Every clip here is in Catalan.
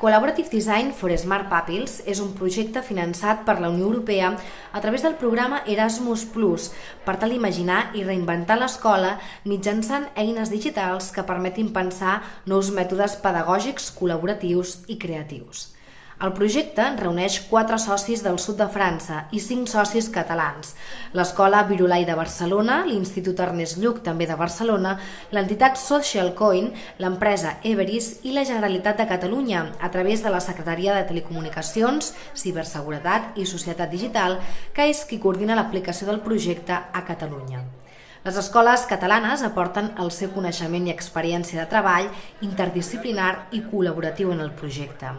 Collaborative Design for Smart Pupils és un projecte finançat per la Unió Europea a través del programa Erasmus Plus per tal d'imaginar i reinventar l'escola mitjançant eines digitals que permetin pensar nous mètodes pedagògics col·laboratius i creatius. El projecte reuneix quatre socis del sud de França i cinc socis catalans. L'Escola Virulai de Barcelona, l'Institut Ernest Lluc, també de Barcelona, l'entitat Social Coin, l'empresa Everis i la Generalitat de Catalunya, a través de la Secretaria de Telecomunicacions, Ciberseguretat i Societat Digital, que és qui coordina l'aplicació del projecte a Catalunya. Les escoles catalanes aporten el seu coneixement i experiència de treball interdisciplinar i col·laboratiu en el projecte.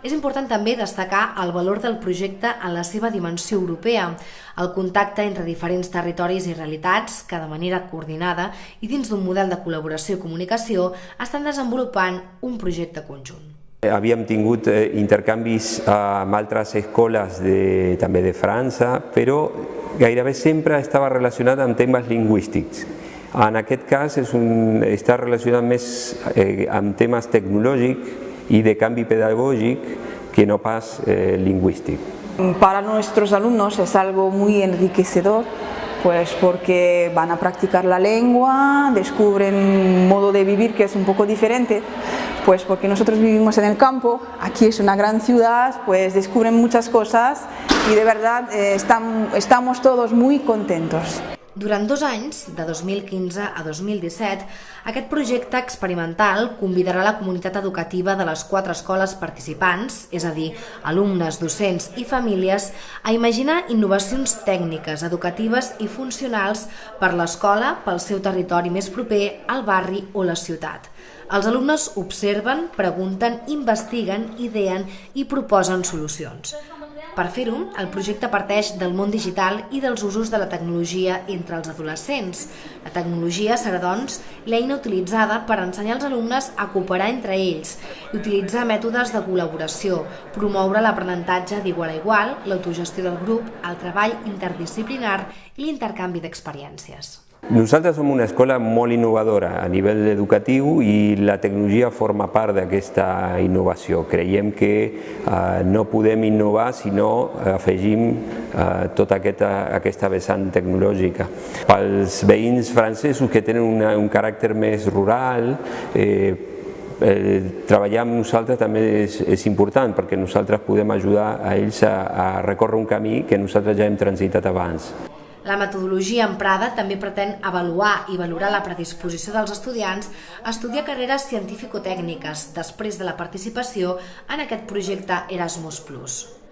És important també destacar el valor del projecte en la seva dimensió europea, el contacte entre diferents territoris i realitats que de manera coordinada i dins d'un model de col·laboració i comunicació estan desenvolupant un projecte conjunt. Havíem tingut eh, intercanvis amb altres escoles de, també de França, però gairebé sempre estava relacionat amb temes lingüístics. En aquest cas és un, està relacionat més eh, amb temes tecnològics i de canvi pedagògic que no pas eh, lingüístic. Para nuestros alumnos es algo muy enriquecedor pues porque van a practicar la lengua, descubren un modo de vivir que es un poco diferente, pues porque nosotros vivimos en el campo, aquí es una gran ciudad, pues descubren muchas cosas y de verdad eh, están, estamos todos muy contentos. Durant dos anys, de 2015 a 2017, aquest projecte experimental convidarà la comunitat educativa de les quatre escoles participants, és a dir, alumnes, docents i famílies, a imaginar innovacions tècniques, educatives i funcionals per l'escola, pel seu territori més proper, al barri o la ciutat. Els alumnes observen, pregunten, investiguen, ideen i proposen solucions. Per fer-ho, el projecte parteix del món digital i dels usos de la tecnologia entre els adolescents. La tecnologia serà, doncs, l'eina utilitzada per ensenyar als alumnes a cooperar entre ells i utilitzar mètodes de col·laboració, promoure l'aprenentatge d'igual a igual, l'autogestió del grup, el treball interdisciplinar i l'intercanvi d'experiències. Nosaltres som una escola molt innovadora a nivell educatiu i la tecnologia forma part d'aquesta innovació. Creiem que eh, no podem innovar si no afegim eh, tota aquesta, aquesta vessant tecnològica. Pels veïns francesos que tenen una, un caràcter més rural, eh, eh, treballar amb nosaltres també és, és important perquè nosaltres podem ajudar a ells a, a recórrer un camí que nosaltres ja hem transitat abans. La metodologia emprada també pretén avaluar i valorar la predisposició dels estudiants a estudiar carreres científico-tècniques després de la participació en aquest projecte Erasmus+.